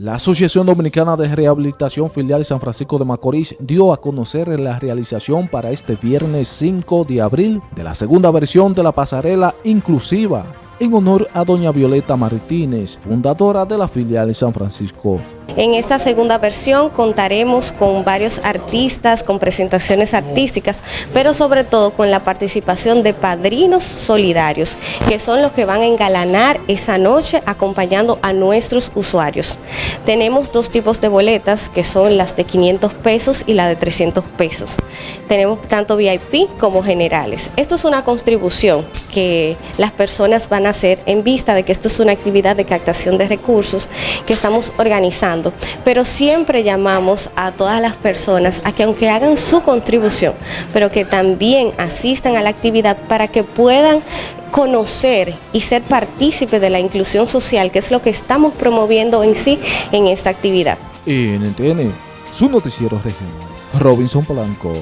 La Asociación Dominicana de Rehabilitación Filial San Francisco de Macorís dio a conocer la realización para este viernes 5 de abril de la segunda versión de la pasarela inclusiva en honor a doña Violeta Martínez, fundadora de la filial San Francisco. En esta segunda versión contaremos con varios artistas, con presentaciones artísticas, pero sobre todo con la participación de padrinos solidarios, que son los que van a engalanar esa noche acompañando a nuestros usuarios. Tenemos dos tipos de boletas, que son las de 500 pesos y la de 300 pesos. Tenemos tanto VIP como generales. Esto es una contribución que las personas van a hacer en vista de que esto es una actividad de captación de recursos que estamos organizando pero siempre llamamos a todas las personas a que aunque hagan su contribución, pero que también asistan a la actividad para que puedan conocer y ser partícipe de la inclusión social, que es lo que estamos promoviendo en sí en esta actividad. NTN, su noticiero regional, Robinson Polanco.